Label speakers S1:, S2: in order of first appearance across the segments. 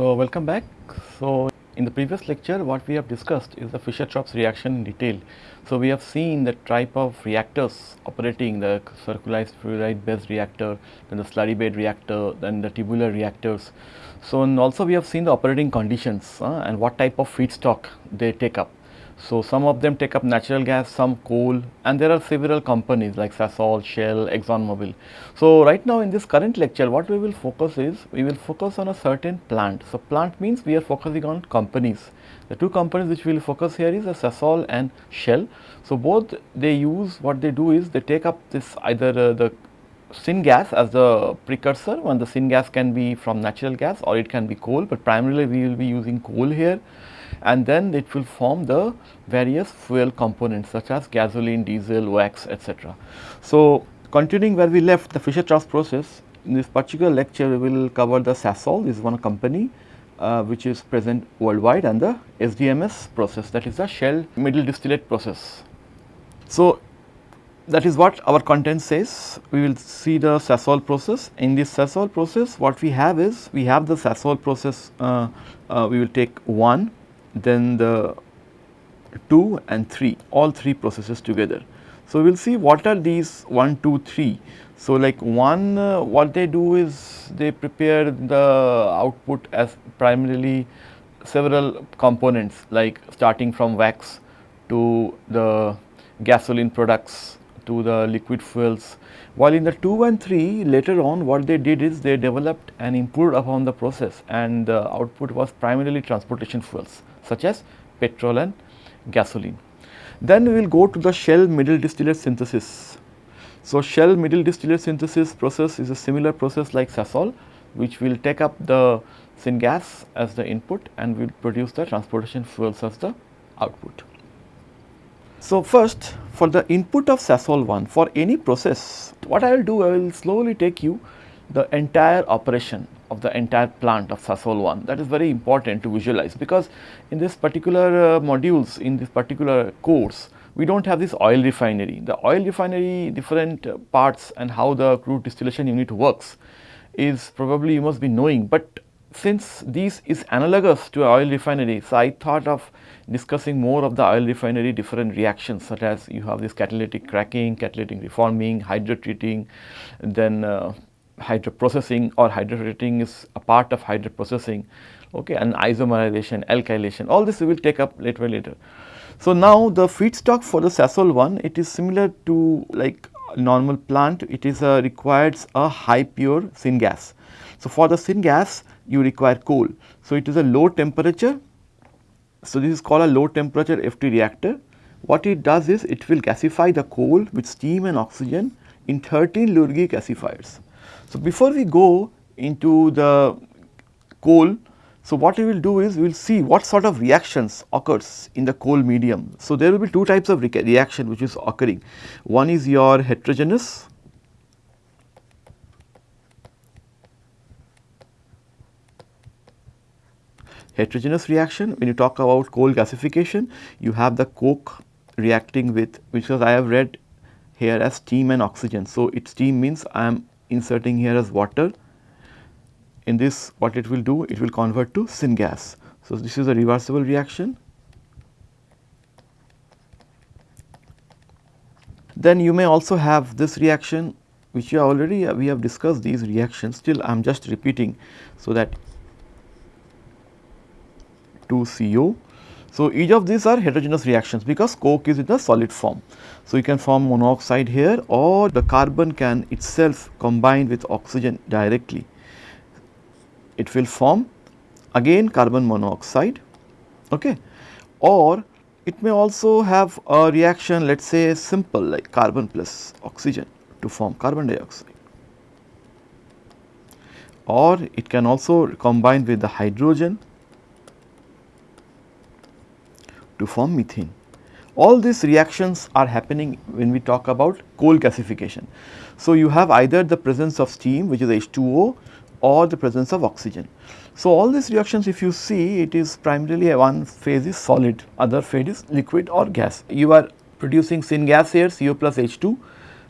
S1: So, welcome back. So, in the previous lecture what we have discussed is the Fischer-Tropsch reaction in detail. So, we have seen the type of reactors operating the circulating fluidized bed reactor, then the slurry bed reactor, then the tubular reactors. So, and also we have seen the operating conditions uh, and what type of feedstock they take up. So, some of them take up natural gas, some coal and there are several companies like Sasol, Shell, ExxonMobil. So, right now in this current lecture what we will focus is we will focus on a certain plant. So, plant means we are focusing on companies. The two companies which we will focus here is Sasol and Shell. So, both they use what they do is they take up this either uh, the syngas as the precursor when the syngas can be from natural gas or it can be coal, but primarily we will be using coal here and then it will form the various fuel components such as gasoline, diesel, wax etc. So, continuing where we left the Fischer-Tropsch process in this particular lecture we will cover the Sasol this is one company uh, which is present worldwide and the SMDS process that is the Shell middle distillate process. So, that is what our content says. We will see the Sasol process. In this Sasol process, what we have is, we have the Sasol process, uh, uh, we will take 1 then the 2 and 3 all 3 processes together. So, we will see what are these 1, 2, 3. So, like 1 uh, what they do is they prepare the output as primarily several components like starting from wax to the gasoline products to the liquid fuels. While in the 2 and 3 later on what they did is they developed and improved upon the process and the output was primarily transportation fuels such as petrol and gasoline. Then we will go to the Shell middle distillate synthesis. So, Shell middle distillate synthesis process is a similar process like Sasol which will take up the syngas as the input and will produce the transportation fuels as the output. So, first for the input of Sasol 1 for any process what I will do I will slowly take you the entire operation of the entire plant of Sasol 1 that is very important to visualize because in this particular uh, modules in this particular course we do not have this oil refinery. The oil refinery different uh, parts and how the crude distillation unit works is probably you must be knowing, but since this is analogous to oil refinery, so I thought of discussing more of the oil refinery different reactions such as you have this catalytic cracking, catalytic reforming, hydrotreating, then uh, hydroprocessing or hydrotreating is a part of hydroprocessing okay, and isomerization, alkylation all this we will take up later later. So, now the feedstock for the Sasol one it is similar to like normal plant it is a requires a high pure syngas. So, for the syngas you require coal. So, it is a low temperature. So, this is called a low temperature FT reactor. What it does is it will gasify the coal with steam and oxygen in 13 Lurgi gasifiers. So, before we go into the coal, so what we will do is we will see what sort of reactions occurs in the coal medium. So, there will be two types of re reaction which is occurring. One is your heterogeneous heterogeneous reaction when you talk about coal gasification you have the coke reacting with which was I have read here as steam and oxygen. So, it steam means I am inserting here as water. In this what it will do? It will convert to syngas. So, this is a reversible reaction. Then you may also have this reaction which you already uh, we have discussed these reactions still I am just repeating so that 2 CO so, each of these are heterogeneous reactions because coke is in the solid form. So, you can form monoxide here or the carbon can itself combine with oxygen directly. It will form again carbon monoxide okay. or it may also have a reaction let us say simple like carbon plus oxygen to form carbon dioxide or it can also combine with the hydrogen to form methane. All these reactions are happening when we talk about coal gasification. So, you have either the presence of steam which is H2O or the presence of oxygen. So, all these reactions if you see it is primarily one phase is solid, other phase is liquid or gas. You are producing syngas here CO plus H2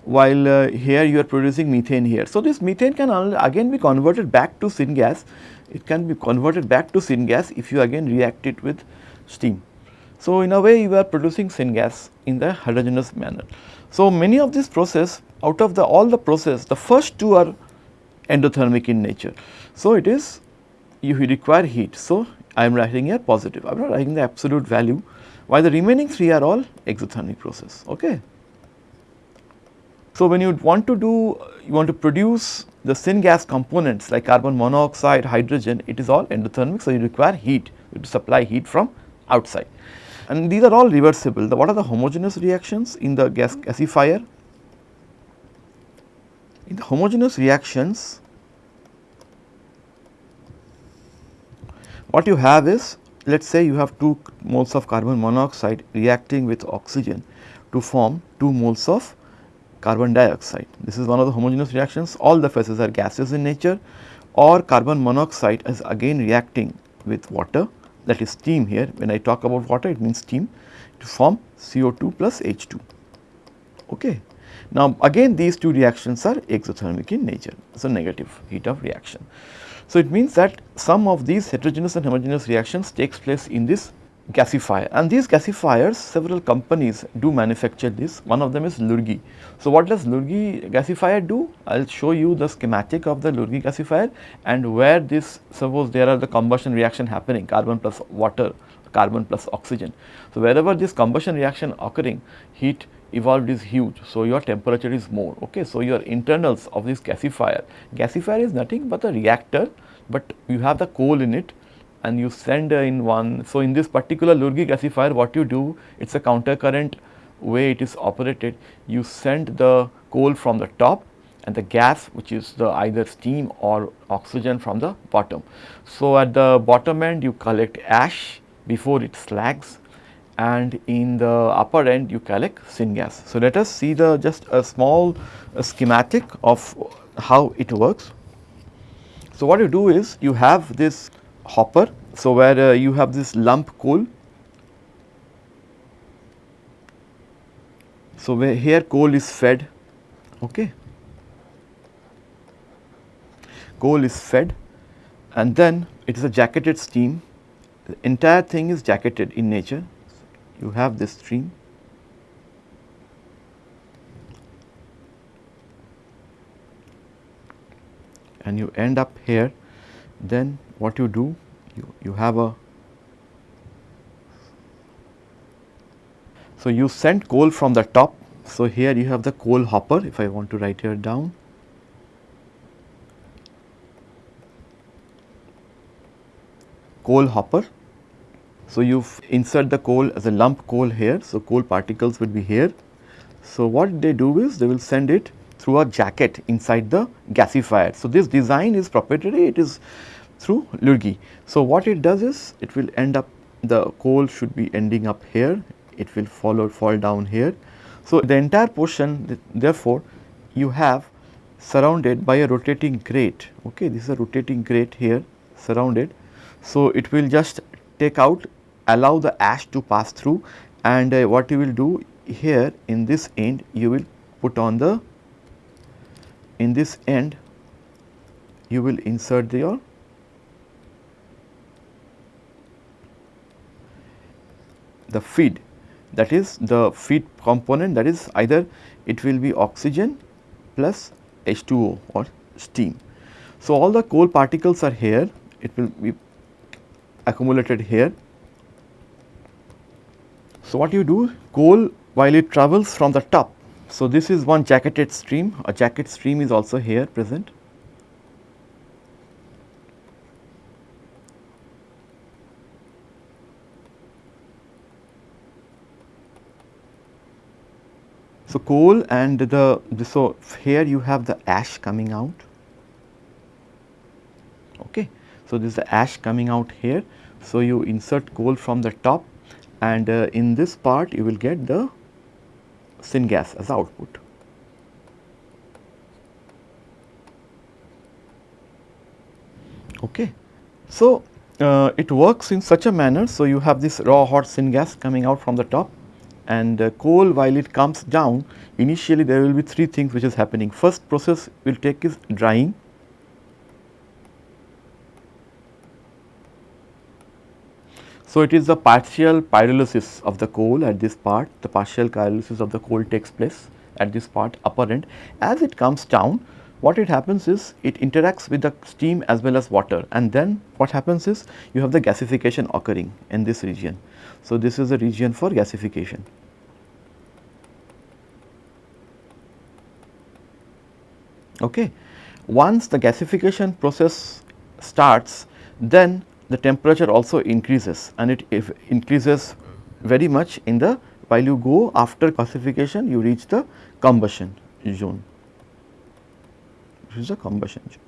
S1: while uh, here you are producing methane here. So, this methane can again be converted back to syngas it can be converted back to syngas if you again react it with steam. So, in a way you are producing syngas in the heterogeneous manner. So, many of these process out of the all the process the first two are endothermic in nature. So, it is you require heat. So, I am writing here positive I am not writing the absolute value while the remaining three are all exothermic process. Okay. So, when you want to do you want to produce the syngas components like carbon monoxide, hydrogen it is all endothermic. So, you require heat to supply heat from outside and these are all reversible. The, what are the homogeneous reactions in the gas gasifier? In the homogeneous reactions, what you have is let us say you have 2 moles of carbon monoxide reacting with oxygen to form 2 moles of carbon dioxide. This is one of the homogeneous reactions all the phases are gaseous in nature or carbon monoxide is again reacting with water that is steam here when I talk about water it means steam to form CO2 plus H2. Okay. Now again these two reactions are exothermic in nature, so negative heat of reaction. So it means that some of these heterogeneous and homogeneous reactions takes place in this gasifier and these gasifiers several companies do manufacture this one of them is Lurgi. So what does Lurgi gasifier do? I will show you the schematic of the Lurgi gasifier and where this suppose there are the combustion reaction happening carbon plus water carbon plus oxygen. So wherever this combustion reaction occurring heat evolved is huge. So your temperature is more okay. So your internals of this gasifier, gasifier is nothing but a reactor but you have the coal in it and you send in one. So, in this particular Lurgi gasifier what you do it is a counter current way it is operated you send the coal from the top and the gas which is the either steam or oxygen from the bottom. So, at the bottom end you collect ash before it slags and in the upper end you collect syngas. So, let us see the just a small uh, schematic of how it works. So, what you do is you have this hopper. So, where uh, you have this lump coal. So, where here coal is fed, okay. Coal is fed and then it is a jacketed steam. The entire thing is jacketed in nature. You have this stream. and you end up here then what you do you, you have a so you send coal from the top. So here you have the coal hopper if I want to write here down. Coal hopper. So you insert the coal as a lump coal here. So coal particles will be here. So what they do is they will send it through a jacket inside the gasifier. So this design is proprietary. It is through Lurgi. So, what it does is it will end up the coal should be ending up here, it will follow fall down here. So, the entire portion therefore, you have surrounded by a rotating grate, okay, this is a rotating grate here surrounded. So, it will just take out allow the ash to pass through and uh, what you will do here in this end you will put on the in this end you will insert your the feed that is the feed component that is either it will be oxygen plus H2O or steam. So, all the coal particles are here it will be accumulated here. So, what you do coal while it travels from the top. So, this is one jacketed stream a jacket stream is also here present So, coal and the, the so here you have the ash coming out. Okay. So, this is the ash coming out here. So, you insert coal from the top and uh, in this part you will get the syngas as output. Okay. So, uh, it works in such a manner. So, you have this raw hot syngas coming out from the top and uh, coal while it comes down initially there will be three things which is happening. First process will take is drying. So, it is the partial pyrolysis of the coal at this part, the partial pyrolysis of the coal takes place at this part upper end. As it comes down, what it happens is it interacts with the steam as well as water and then what happens is you have the gasification occurring in this region. So, this is the region for gasification. Okay. Once the gasification process starts, then the temperature also increases and it increases very much in the while you go after gasification you reach the combustion zone. This is a combustion zone.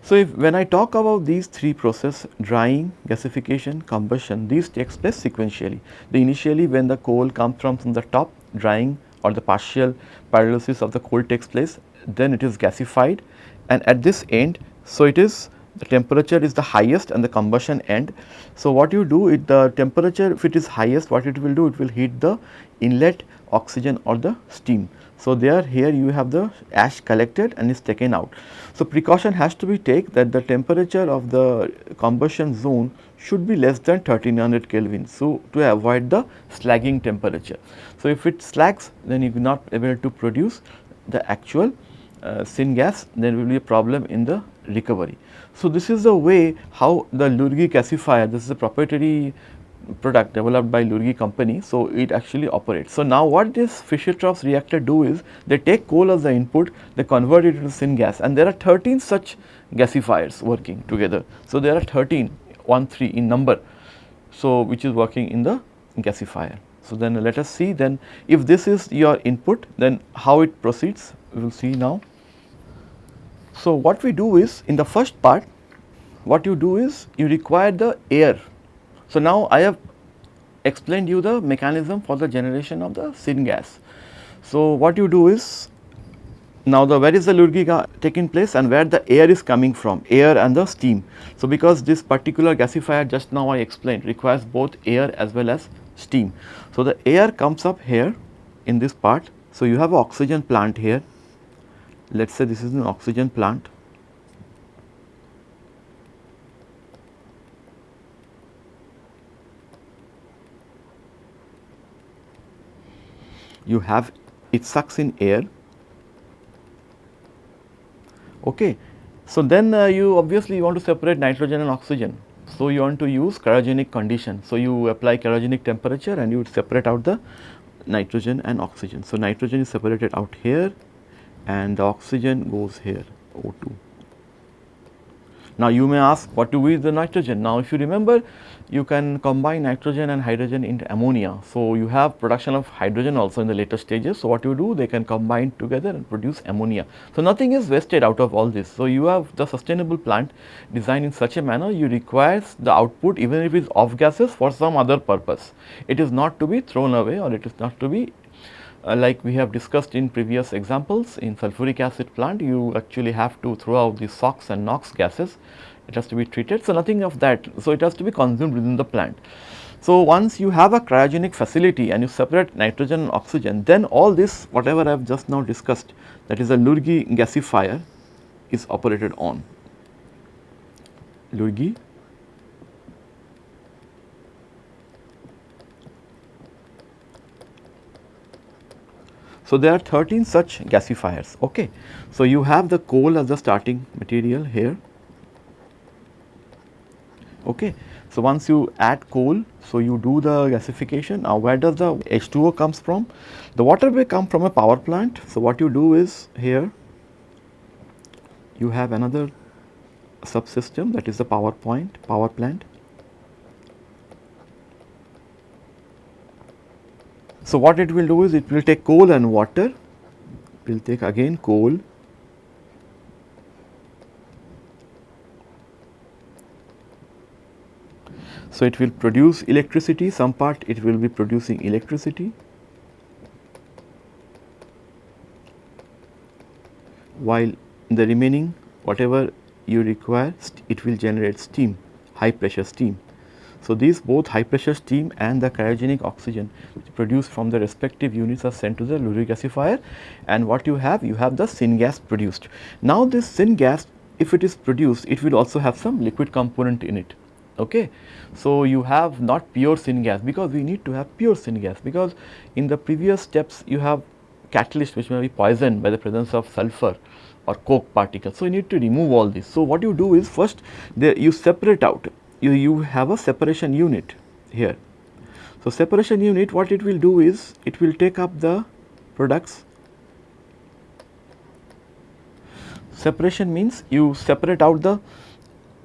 S1: So, if when I talk about these three process drying, gasification, combustion these takes place sequentially. The initially when the coal comes from, from the top drying or the partial pyrolysis of the coal takes place then it is gasified and at this end so it is the temperature is the highest and the combustion end. So, what you do it the temperature if it is highest what it will do it will heat the inlet oxygen or the steam. So, there here you have the ash collected and is taken out. So, precaution has to be taken that the temperature of the combustion zone should be less than 1300 Kelvin. So, to avoid the slagging temperature. So, if it slags then you will not able to produce the actual uh, syngas there will be a problem in the recovery. So, this is the way how the Lurgi gasifier this is a proprietary product developed by Lurgi company. So, it actually operates. So, now what this Fischer-Tropsch reactor do is they take coal as the input, they convert it into syngas and there are 13 such gasifiers working together. So, there are 13, 1, 3 in number. So, which is working in the gasifier. So, then let us see then if this is your input then how it proceeds we will see now. So, what we do is in the first part what you do is you require the air so, now I have explained you the mechanism for the generation of the syngas. So, what you do is now the where is the Lurgi taking place and where the air is coming from air and the steam. So, because this particular gasifier just now I explained requires both air as well as steam. So, the air comes up here in this part. So, you have oxygen plant here let us say this is an oxygen plant you have it sucks in air. Okay. So, then uh, you obviously want to separate nitrogen and oxygen. So, you want to use cryogenic condition. So, you apply cryogenic temperature and you would separate out the nitrogen and oxygen. So, nitrogen is separated out here and the oxygen goes here O2. Now, you may ask what do we with the nitrogen? Now, if you remember you can combine nitrogen and hydrogen into ammonia. So, you have production of hydrogen also in the later stages. So, what you do they can combine together and produce ammonia. So, nothing is wasted out of all this. So, you have the sustainable plant designed in such a manner you require the output even if it is off gases for some other purpose. It is not to be thrown away or it is not to be uh, like we have discussed in previous examples in sulfuric acid plant you actually have to throw out the SOx and NOx gases it has to be treated. So, nothing of that. So, it has to be consumed within the plant. So, once you have a cryogenic facility and you separate nitrogen and oxygen, then all this whatever I have just now discussed that is a Lurgi gasifier is operated on. Lurgi So, there are 13 such gasifiers. Okay. So, you have the coal as the starting material here Okay. So, once you add coal, so you do the gasification. Now, where does the H2O comes from? The water may come from a power plant. So, what you do is here you have another subsystem that is the power point, power plant. So, what it will do is it will take coal and water, will take again coal So, it will produce electricity, some part it will be producing electricity while the remaining whatever you require it will generate steam, high pressure steam. So, these both high pressure steam and the cryogenic oxygen produced from the respective units are sent to the Lurgi gasifier and what you have? You have the syngas produced. Now, this syngas if it is produced, it will also have some liquid component in it. Okay. So, you have not pure syngas because we need to have pure syngas because in the previous steps you have catalyst which may be poisoned by the presence of sulfur or coke particles. So, you need to remove all this. So, what you do is first the, you separate out, you, you have a separation unit here. So, separation unit what it will do is it will take up the products. Separation means you separate out the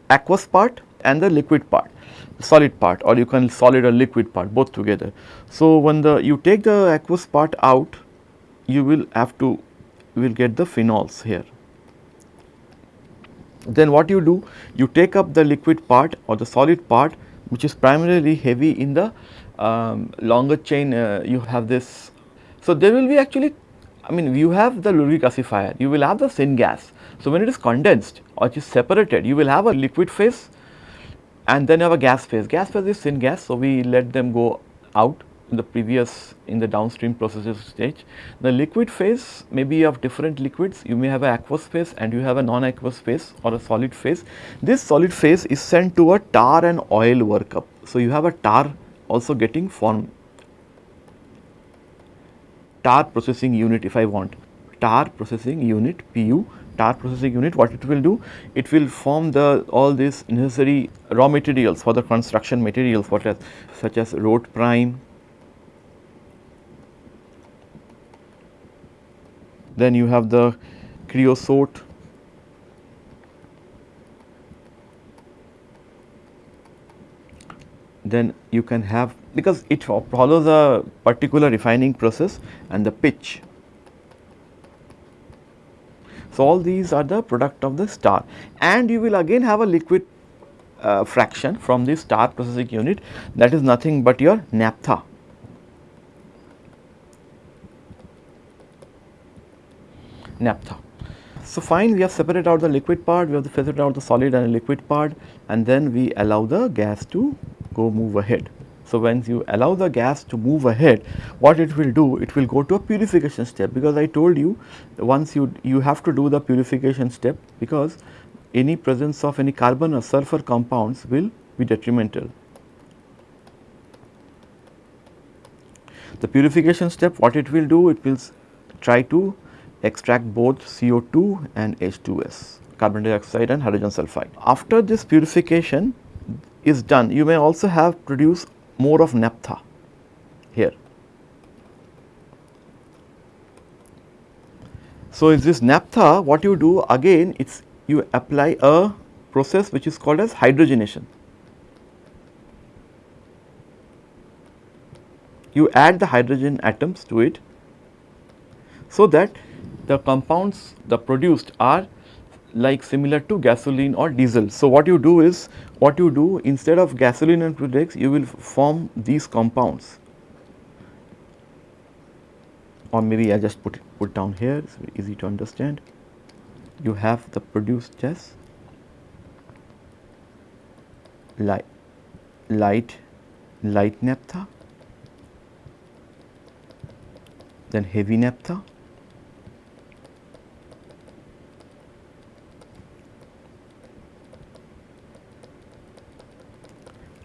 S1: aqueous part and the liquid part solid part or you can solid or liquid part both together. So, when the you take the aqueous part out you will have to you will get the phenols here. Then what you do you take up the liquid part or the solid part which is primarily heavy in the um, longer chain uh, you have this. So, there will be actually I mean you have the Lurgi gasifier you will have the syngas. So, when it is condensed or it is separated you will have a liquid phase and then a gas phase. Gas phase is syngas. So, we let them go out in the previous in the downstream processes stage. The liquid phase may be of different liquids. You may have an aqueous phase and you have a non-aqueous phase or a solid phase. This solid phase is sent to a tar and oil workup. So, you have a tar also getting formed tar processing unit if I want tar processing unit PU tar processing unit what it will do it will form the all these necessary raw materials for the construction materials what as such as road prime then you have the creosote then you can have because it follows a particular refining process and the pitch so, all these are the product of the tar and you will again have a liquid uh, fraction from this tar processing unit that is nothing but your naphtha. Naphtha. So, fine we have separated out the liquid part, we have separated out the solid and liquid part and then we allow the gas to go move ahead. So, once you allow the gas to move ahead, what it will do? It will go to a purification step because I told you once you, you have to do the purification step because any presence of any carbon or sulfur compounds will be detrimental. The purification step what it will do? It will try to extract both CO2 and H2S carbon dioxide and hydrogen sulfide. After this purification is done, you may also have produced more of naphtha here. So, is this naphtha what you do again it is you apply a process which is called as hydrogenation. You add the hydrogen atoms to it so that the compounds the produced are like similar to gasoline or diesel. So, what you do is what you do instead of gasoline and products you will form these compounds or maybe I just put it put down here it's very easy to understand. You have the produced gas light light light naphtha then heavy naphtha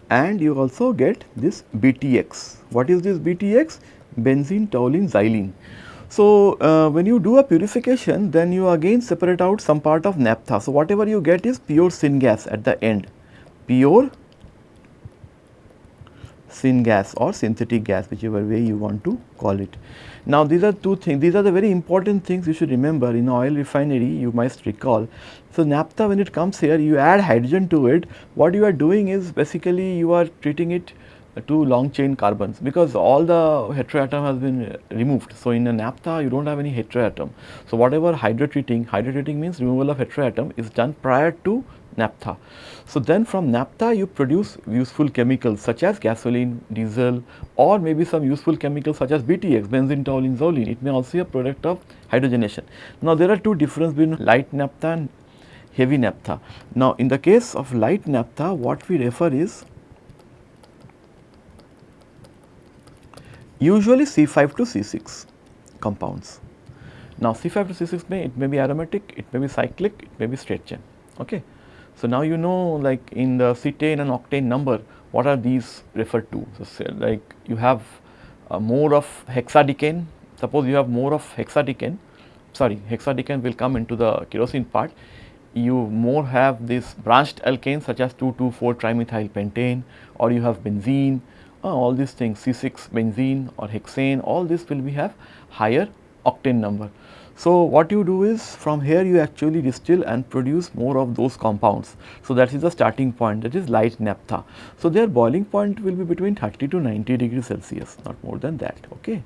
S1: and you also get this BTX. What is this BTX? Benzene, toluene, xylene. So, uh, when you do a purification then you again separate out some part of naphtha. So, whatever you get is pure syngas at the end, pure syngas or synthetic gas whichever way you want to call it. Now, these are two things, these are the very important things you should remember in oil refinery you must recall. So, naphtha when it comes here you add hydrogen to it, what you are doing is basically you are treating it to long chain carbons because all the heteroatom has been removed. So, in a naphtha you do not have any heteroatom. So, whatever hydrotreating, hydrotreating means removal of heteroatom is done prior to naphtha. So, then from naphtha you produce useful chemicals such as gasoline, diesel or maybe some useful chemicals such as BTX, benzene, toluene, xylene. It may also be a product of hydrogenation. Now, there are two differences between light naphtha and heavy naphtha. Now, in the case of light naphtha what we refer is usually C5 to C6 compounds. Now, C5 to C6 may it may be aromatic, it may be cyclic, it may be straight chain. Okay. So, now you know like in the cetane and octane number what are these referred to. So, like you have uh, more of hexadecane, suppose you have more of hexadecane, sorry hexadecane will come into the kerosene part, you more have this branched alkanes such as 2,2,4 trimethyl pentane or you have benzene, uh, all these things C6 benzene or hexane all this will be have higher octane number. So, what you do is from here you actually distill and produce more of those compounds. So, that is the starting point that is light naphtha. So, their boiling point will be between 30 to 90 degrees Celsius not more than that. Okay.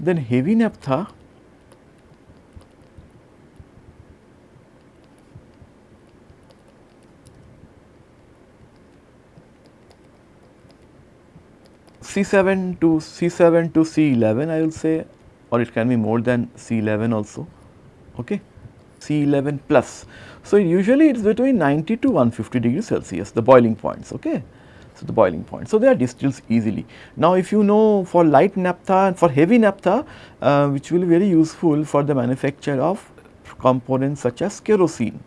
S1: Then heavy naphtha C7 to C7 to C11 I will say or it can be more than C11 also, okay, C11 plus. So, usually it is between 90 to 150 degrees Celsius the boiling points, okay. So, the boiling point. So, they are distilled easily. Now, if you know for light naphtha and for heavy naphtha uh, which will be very useful for the manufacture of components such as kerosene.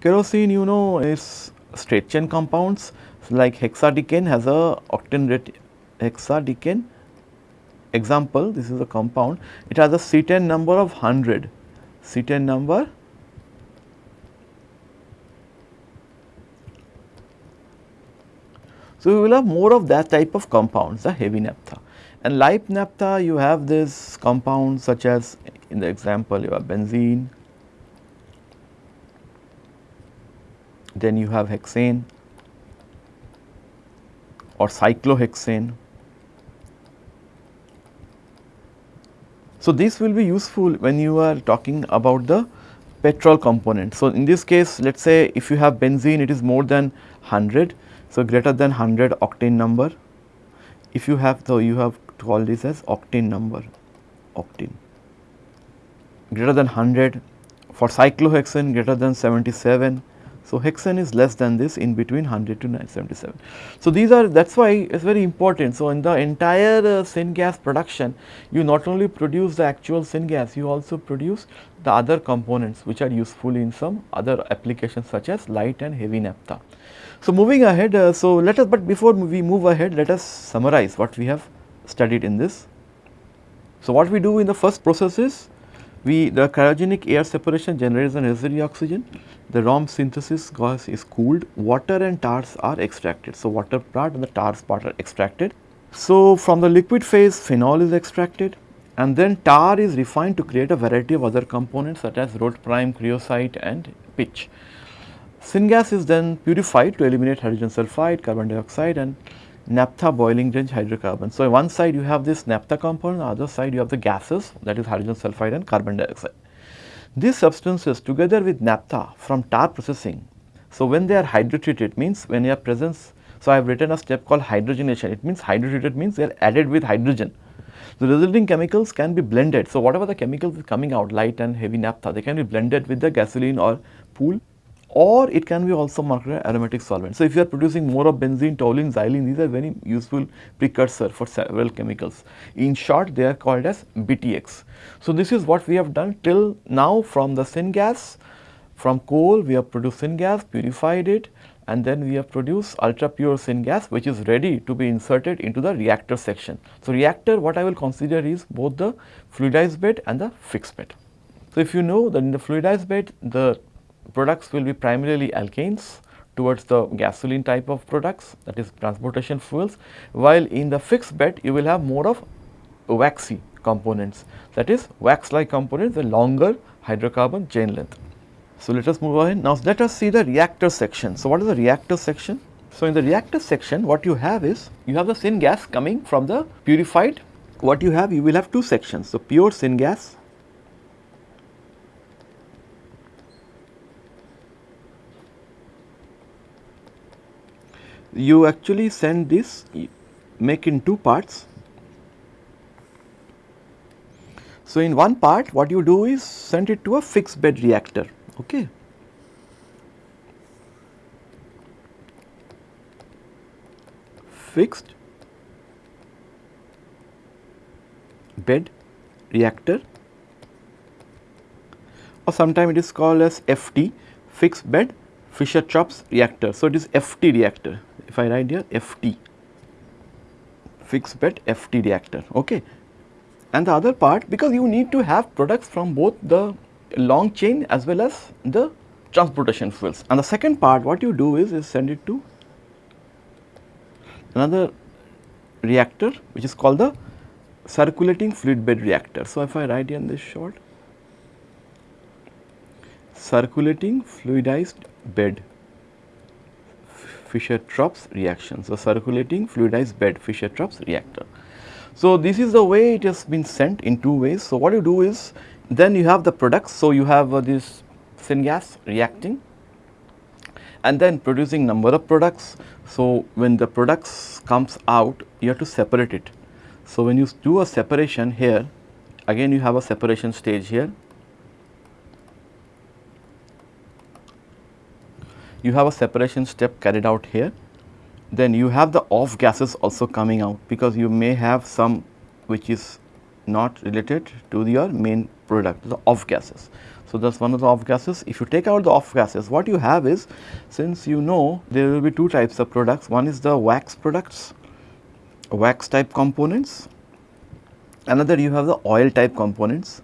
S1: Kerosene you know is straight chain compounds like hexadecane has a octane rate hexadecane example this is a compound. It has a cetane number of 100 cetane number So, we will have more of that type of compounds the heavy naphtha. And light naphtha you have this compounds such as in the example you have benzene, then you have hexane or cyclohexane. So, this will be useful when you are talking about the petrol component. So, in this case let us say if you have benzene it is more than 100. So, greater than 100 octane number. If you have so you have to call this as octane number octane greater than 100 for cyclohexane greater than 77 so, hexane is less than this in between 100 to 977. So, these are that is why it is very important. So, in the entire uh, syngas production you not only produce the actual syngas you also produce the other components which are useful in some other applications such as light and heavy naphtha. So, moving ahead uh, so let us but before we move ahead let us summarize what we have studied in this. So, what we do in the first process is we the cryogenic air separation generates an necessary oxygen, the raw synthesis gas is cooled, water and tars are extracted. So, water part and the tars part are extracted. So, from the liquid phase phenol is extracted and then tar is refined to create a variety of other components such as road prime, creosote and pitch. Syngas is then purified to eliminate hydrogen sulfide, carbon dioxide and naphtha boiling range hydrocarbons. So, on one side you have this naphtha component, on the other side you have the gases that is hydrogen sulfide and carbon dioxide. These substances together with naphtha from tar processing, so when they are hydrotreated means when you have presence, so I have written a step called hydrogenation, it means hydrotreated means they are added with hydrogen. The resulting chemicals can be blended. So, whatever the chemicals coming out light and heavy naphtha they can be blended with the gasoline or pool or it can be also marketed aromatic solvent. So, if you are producing more of benzene, toluene, xylene, these are very useful precursor for several chemicals. In short, they are called as BTX. So, this is what we have done till now from the syngas, from coal we have produced syngas, purified it and then we have produced ultra pure syngas which is ready to be inserted into the reactor section. So, reactor what I will consider is both the fluidized bed and the fixed bed. So, if you know that in the fluidized bed the products will be primarily alkanes towards the gasoline type of products that is transportation fuels, while in the fixed bed you will have more of waxy components that is wax like components the longer hydrocarbon chain length. So, let us move on. Now, let us see the reactor section. So, what is the reactor section? So, in the reactor section what you have is you have the syngas coming from the purified what you have you will have two sections. So, pure syngas you actually send this make in two parts. So, in one part what you do is send it to a fixed bed reactor. Okay. Fixed bed reactor or sometimes it is called as FT fixed bed Fischer-Tropsch reactor. So, it is FT reactor if I write here FT fixed bed FT reactor okay. And the other part because you need to have products from both the long chain as well as the transportation fuels. And the second part what you do is, is send it to another reactor which is called the circulating fluid bed reactor. So, if I write here in this short circulating fluidized bed Fischer-Tropsch reaction. So, circulating fluidized bed Fischer-Tropsch reactor. So, this is the way it has been sent in two ways. So, what you do is then you have the products. So, you have uh, this syngas reacting and then producing number of products. So, when the products comes out you have to separate it. So, when you do a separation here again you have a separation stage here you have a separation step carried out here. Then you have the off gases also coming out because you may have some which is not related to your main product, the off gases. So, that is one of the off gases. If you take out the off gases, what you have is, since you know there will be two types of products, one is the wax products, wax type components, another you have the oil type components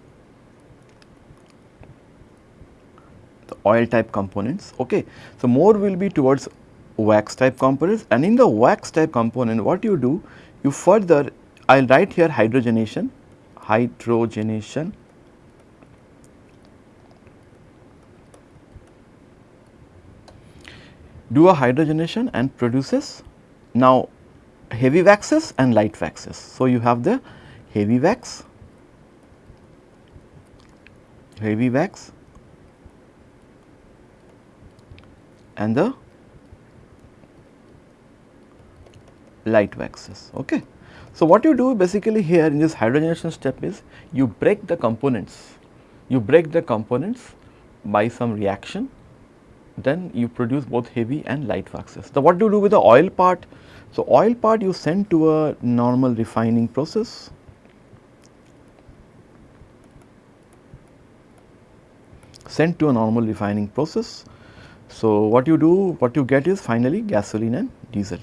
S1: oil type components. Okay. So, more will be towards wax type components and in the wax type component what you do you further I will write here hydrogenation, hydrogenation do a hydrogenation and produces now heavy waxes and light waxes. So, you have the heavy wax, heavy wax and the light waxes. Okay. So, what you do basically here in this hydrogenation step is you break the components, you break the components by some reaction then you produce both heavy and light waxes. So, what do you do with the oil part? So, oil part you send to a normal refining process sent to a normal refining process so, what you do, what you get is finally gasoline and diesel,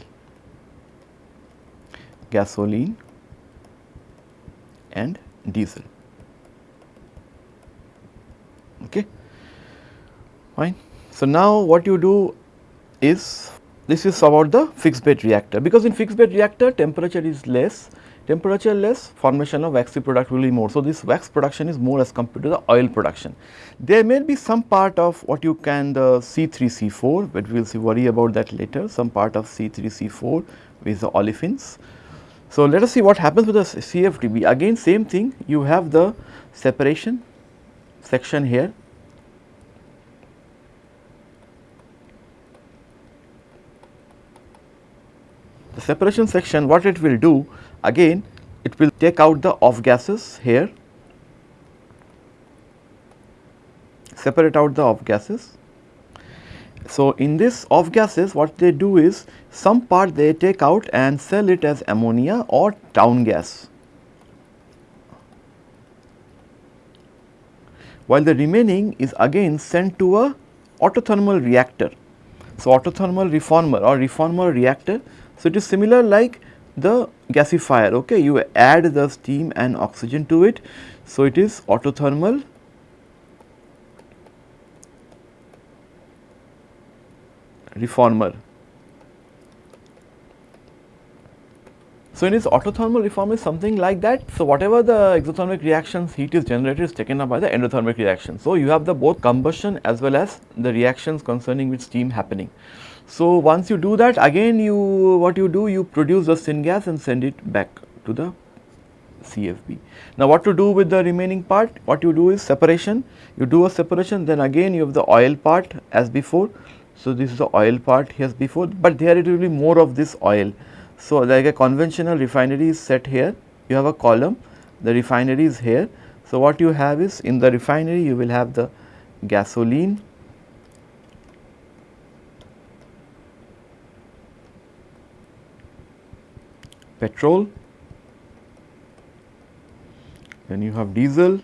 S1: gasoline and diesel. Okay. Fine. So, now what you do is this is about the fixed bed reactor because in fixed bed reactor temperature is less temperature less formation of waxy product will be more. So, this wax production is more as compared to the oil production. There may be some part of what you can the C3C4 but we will see worry about that later some part of C3C4 with the olefins. So, let us see what happens with the CFDB again same thing you have the separation section here the separation section what it will do again it will take out the off gases here, separate out the off gases. So, in this off gases what they do is some part they take out and sell it as ammonia or town gas. While the remaining is again sent to a autothermal reactor. So, autothermal reformer or reformer reactor. So, it is similar like the gasifier okay you add the steam and oxygen to it so it is autothermal reformer So, in this autothermal reformer is something like that. So, whatever the exothermic reactions heat is generated is taken up by the endothermic reaction. So, you have the both combustion as well as the reactions concerning with steam happening. So, once you do that again you what you do you produce the syngas and send it back to the CFB. Now, what to do with the remaining part? What you do is separation, you do a separation then again you have the oil part as before. So, this is the oil part as before, but there it will be more of this oil. So, like a conventional refinery is set here, you have a column, the refinery is here. So, what you have is in the refinery you will have the gasoline, petrol, then you have diesel,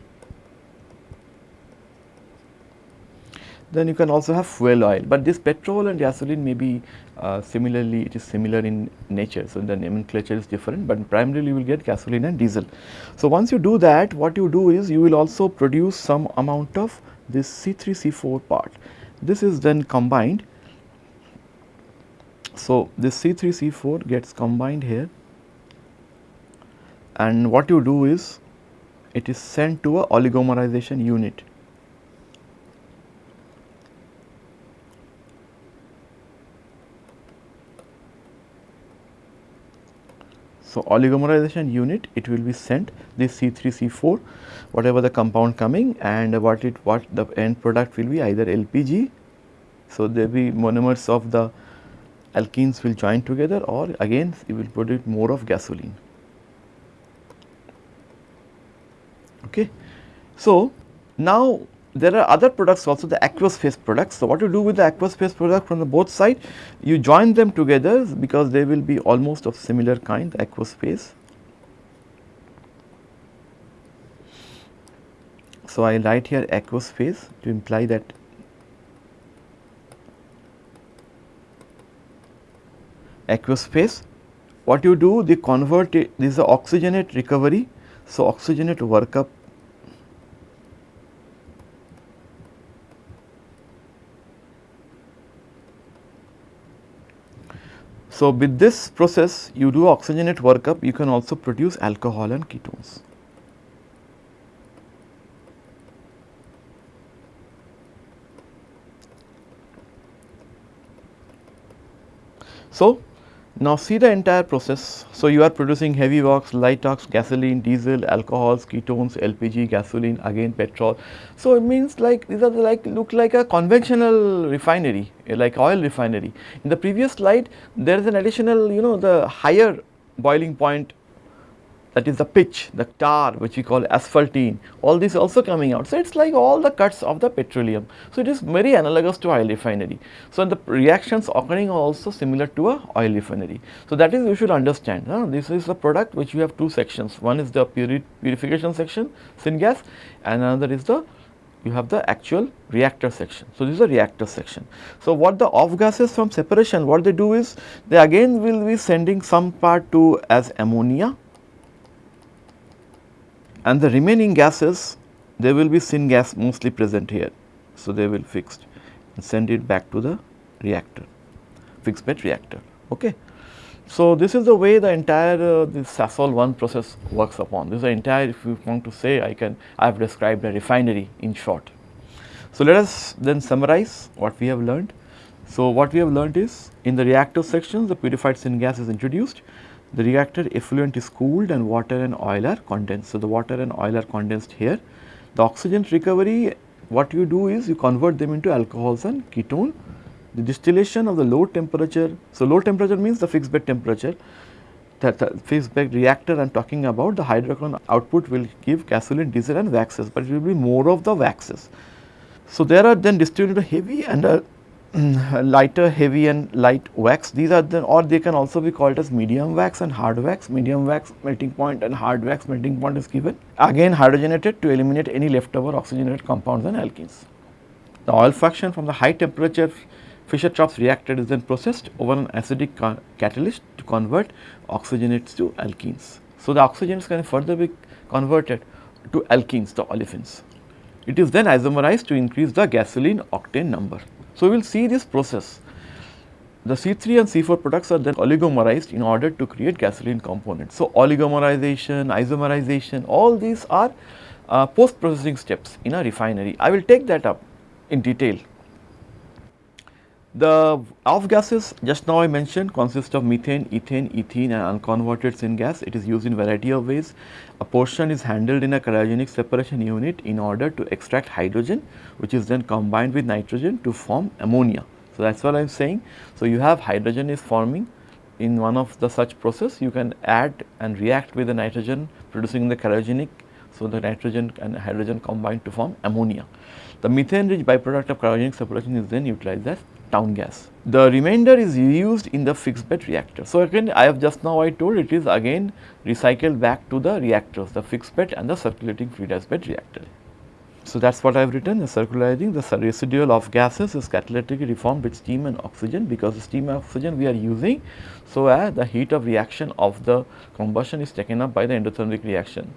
S1: then you can also have fuel oil. But this petrol and gasoline may be uh, similarly it is similar in nature. So, the nomenclature is different, but primarily you will get gasoline and diesel. So, once you do that what you do is you will also produce some amount of this C3C4 part. This is then combined. So, this C3C4 gets combined here and what you do is it is sent to a oligomerization unit. So, oligomerization unit it will be sent this C3 C4 whatever the compound coming and what it what the end product will be either LPG. So, there will be monomers of the alkenes will join together or again it will produce more of gasoline. Okay. So, now there are other products also the aqueous phase products. So, what you do with the aqueous phase product from the both side you join them together because they will be almost of similar kind the aqueous phase. So, I write here aqueous phase to imply that aqueous phase what you do they convert it this is a oxygenate recovery. So, oxygenate workup So, with this process you do oxygenate workup you can also produce alcohol and ketones. So, now see the entire process. So, you are producing heavy wax, light ox, gasoline, diesel, alcohols, ketones, LPG, gasoline, again petrol. So, it means like these are like look like a conventional refinery eh, like oil refinery. In the previous slide there is an additional you know the higher boiling point that is the pitch, the tar which we call asphaltene, all this also coming out. So, it is like all the cuts of the petroleum. So, it is very analogous to oil refinery. So, the reactions occurring are also similar to a oil refinery. So, that is you should understand. Huh? This is the product which we have two sections. One is the puri purification section, syngas and another is the you have the actual reactor section. So, this is the reactor section. So, what the off gases from separation, what they do is they again will be sending some part to as ammonia and the remaining gases there will be syngas mostly present here. So, they will fixed and send it back to the reactor fixed bed reactor. Okay. So, this is the way the entire uh, this Sasol 1 process works upon. This is the entire if you want to say I can I have described a refinery in short. So, let us then summarize what we have learned. So, what we have learned is in the reactor section the purified syngas is introduced the reactor effluent is cooled and water and oil are condensed. So, the water and oil are condensed here. The oxygen recovery what you do is you convert them into alcohols and ketone. The distillation of the low temperature, so low temperature means the fixed bed temperature that fixed bed reactor I am talking about the hydrocarbon output will give gasoline, diesel and waxes, but it will be more of the waxes. So, there are then distilled into heavy and a lighter, heavy and light wax. These are the or they can also be called as medium wax and hard wax. Medium wax melting point and hard wax melting point is given. Again hydrogenated to eliminate any leftover oxygenated compounds and alkenes. The oil fraction from the high temperature Fischer-Tropsch reacted is then processed over an acidic catalyst to convert oxygenates to alkenes. So, the oxygens can further be converted to alkenes, the olefins. It is then isomerized to increase the gasoline octane number. So, we will see this process. The C3 and C4 products are then oligomerized in order to create gasoline components. So, oligomerization, isomerization, all these are uh, post processing steps in a refinery. I will take that up in detail. The off gases just now I mentioned consist of methane, ethane, ethene and unconverted syngas. It is used in variety of ways. A portion is handled in a cryogenic separation unit in order to extract hydrogen which is then combined with nitrogen to form ammonia. So, that is what I am saying. So, you have hydrogen is forming in one of the such process you can add and react with the nitrogen producing the cryogenic. So, the nitrogen and hydrogen combine to form ammonia. The methane rich byproduct of cryogenic separation is then utilized as town gas. The remainder is used in the fixed bed reactor. So, again I have just now I told it is again recycled back to the reactors, the fixed bed and the circulating fluidized bed reactor. So, that is what I have written the circularizing the residual of gases is catalytically reformed with steam and oxygen because steam and oxygen we are using. So, as the heat of reaction of the combustion is taken up by the endothermic reaction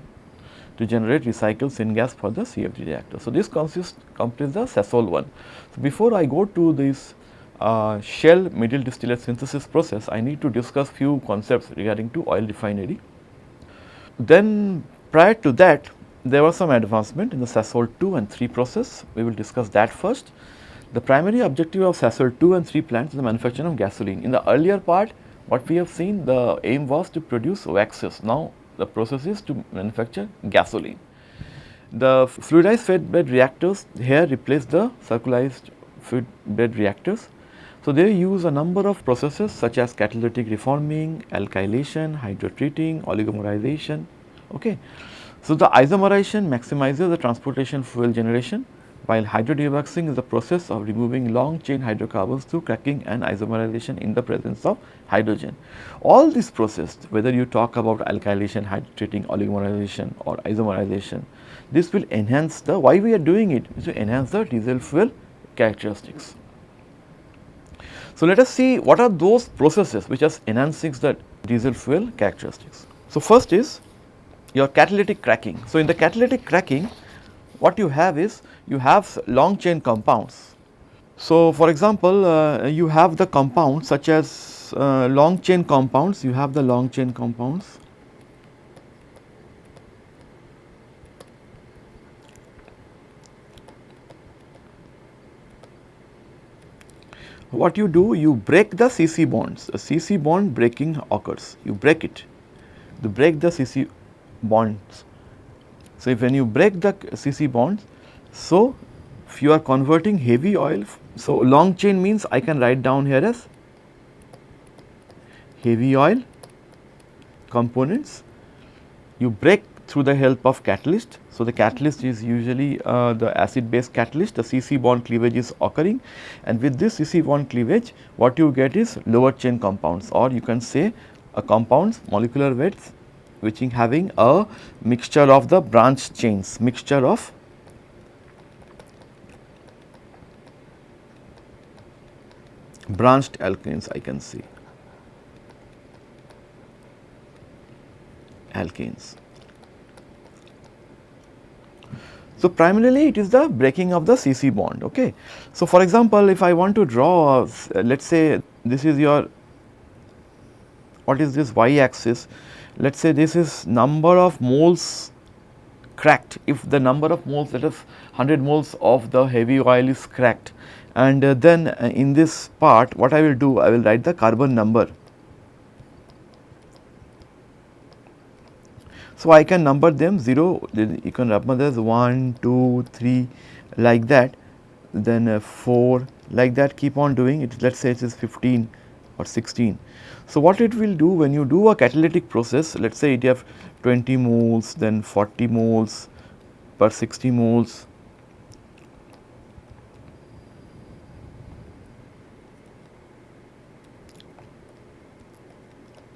S1: to generate recycled syngas for the CFB reactor. So, this consists completes the Sasol one. So, before I go to this uh, shell middle distillate synthesis process, I need to discuss few concepts regarding to oil refinery. Then prior to that there was some advancement in the Sasol 2 and 3 process, we will discuss that first. The primary objective of Sasol 2 and 3 plants is the manufacture of gasoline. In the earlier part, what we have seen, the aim was to produce waxes. Now, the process is to manufacture gasoline. The fluidized fed bed reactors here replace the circularized fed bed reactors. So, they use a number of processes such as catalytic reforming, alkylation, hydrotreating, oligomerization. Okay. So, the isomerization maximizes the transportation fuel generation while hydrodewaxing is the process of removing long chain hydrocarbons through cracking and isomerization in the presence of hydrogen. All these processes whether you talk about alkylation, hydrotreating, oligomerization or isomerization, this will enhance the why we are doing it is to enhance the diesel fuel characteristics. So, let us see what are those processes which are enhancing the diesel fuel characteristics. So, first is your catalytic cracking. So, in the catalytic cracking what you have is you have long chain compounds. So, for example, uh, you have the compounds such as uh, long chain compounds, you have the long chain compounds. What you do, you break the CC bonds, a CC bond breaking occurs, you break it, you break the CC bonds. So, if when you break the CC bonds, so if you are converting heavy oil, so long chain means I can write down here as heavy oil components, you break through the help of catalyst. So, the catalyst is usually uh, the acid base catalyst, the CC bond cleavage is occurring and with this CC bond cleavage what you get is lower chain compounds or you can say a compounds molecular weights which is having a mixture of the branch chains, mixture of branched alkanes I can see, alkanes. So, primarily it is the breaking of the CC bond. Okay. So, for example, if I want to draw, uh, let us say this is your, what is this y axis, let us say this is number of moles cracked if the number of moles that is 100 moles of the heavy oil is cracked and uh, then uh, in this part what I will do I will write the carbon number. So, I can number them 0 you can number this 1, 2, 3 like that then uh, 4 like that keep on doing it let us say it is 15 or 16. So, what it will do when you do a catalytic process let us say it have 20 moles then 40 moles per 60 moles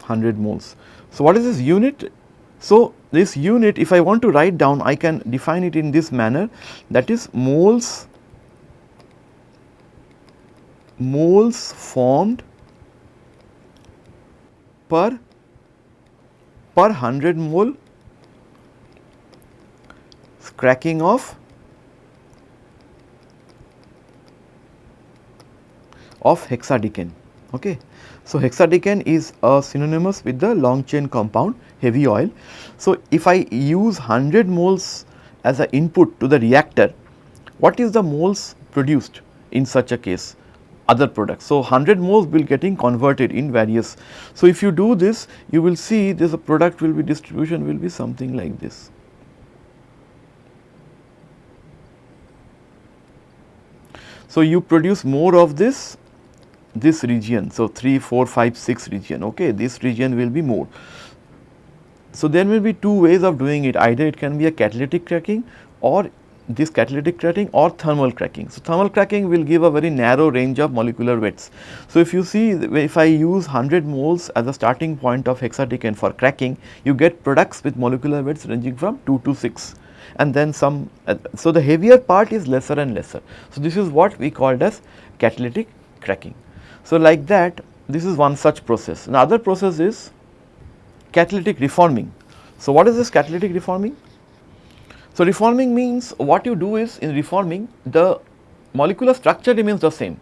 S1: Hundred moles. So, what is this unit? So, this unit if I want to write down I can define it in this manner that is moles moles formed per per 100 mole cracking of of hexadecane. Okay. So, hexadecane is a synonymous with the long chain compound heavy oil. So, if I use 100 moles as an input to the reactor, what is the moles produced in such a case? other products. So, 100 moles will getting converted in various. So, if you do this you will see this a product will be distribution will be something like this. So, you produce more of this this region. So, 3, 4, 5, 6 region okay this region will be more. So, there will be two ways of doing it either it can be a catalytic cracking or this catalytic cracking or thermal cracking. So, thermal cracking will give a very narrow range of molecular weights. So, if you see if I use 100 moles as a starting point of hexadecane for cracking, you get products with molecular weights ranging from 2 to 6 and then some, uh, so the heavier part is lesser and lesser. So, this is what we called as catalytic cracking. So, like that this is one such process. Another process is catalytic reforming. So, what is this catalytic reforming? So, reforming means what you do is in reforming the molecular structure remains the same,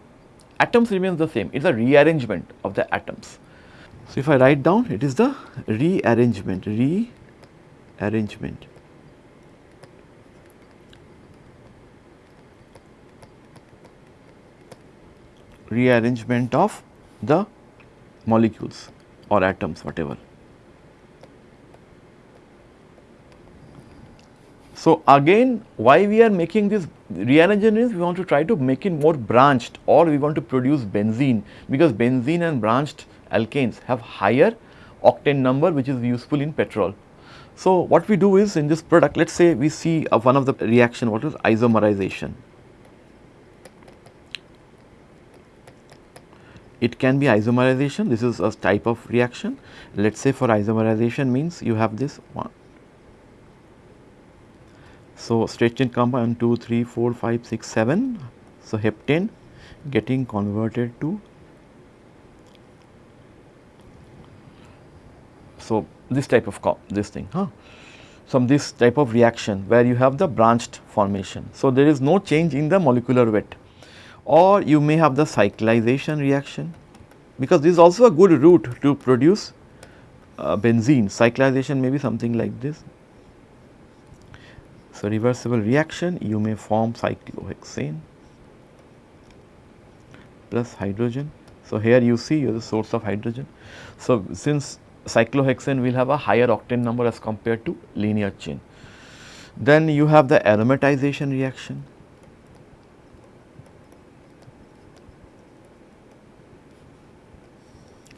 S1: atoms remains the same, it is a rearrangement of the atoms. So, if I write down it is the rearrangement, rearrangement. Rearrangement of the molecules or atoms whatever. So, again why we are making this rearrangement is we want to try to make it more branched or we want to produce benzene because benzene and branched alkanes have higher octane number which is useful in petrol. So, what we do is in this product let us say we see one of the reaction what is isomerization. It can be isomerization this is a type of reaction let us say for isomerization means you have this one. So, straight chain compound 2, 3, 4, 5, 6, 7. So, heptane getting converted to So, this type of this thing, huh? Some this type of reaction where you have the branched formation. So, there is no change in the molecular weight or you may have the cyclization reaction because this is also a good route to produce uh, benzene. Cyclization may be something like this. So, reversible reaction you may form cyclohexane plus hydrogen. So, here you see you are the source of hydrogen. So, since cyclohexane will have a higher octane number as compared to linear chain. Then you have the aromatization reaction.